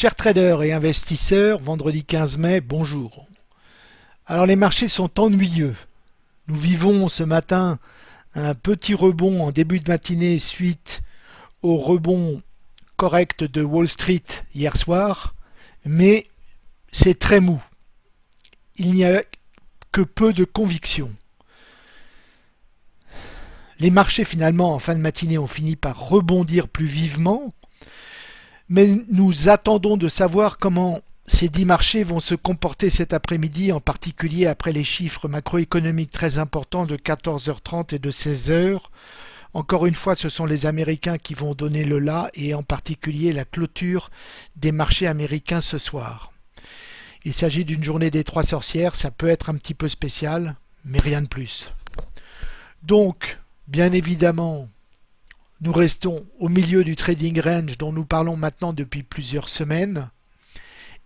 Chers traders et investisseurs, vendredi 15 mai, bonjour. Alors les marchés sont ennuyeux. Nous vivons ce matin un petit rebond en début de matinée suite au rebond correct de Wall Street hier soir, mais c'est très mou. Il n'y a que peu de conviction. Les marchés finalement en fin de matinée ont fini par rebondir plus vivement, mais nous attendons de savoir comment ces dix marchés vont se comporter cet après-midi, en particulier après les chiffres macroéconomiques très importants de 14h30 et de 16h. Encore une fois, ce sont les Américains qui vont donner le là et en particulier la clôture des marchés américains ce soir. Il s'agit d'une journée des trois sorcières, ça peut être un petit peu spécial, mais rien de plus. Donc, bien évidemment, nous restons au milieu du trading range dont nous parlons maintenant depuis plusieurs semaines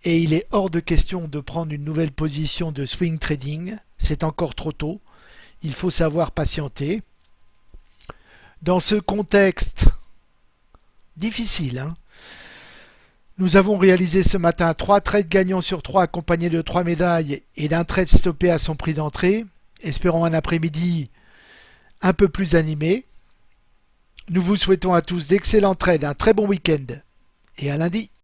et il est hors de question de prendre une nouvelle position de swing trading, c'est encore trop tôt, il faut savoir patienter. Dans ce contexte difficile, hein, nous avons réalisé ce matin trois trades gagnants sur trois accompagnés de trois médailles et d'un trade stoppé à son prix d'entrée. Espérons un après-midi un peu plus animé. Nous vous souhaitons à tous d'excellents trades, un très bon week-end et à lundi.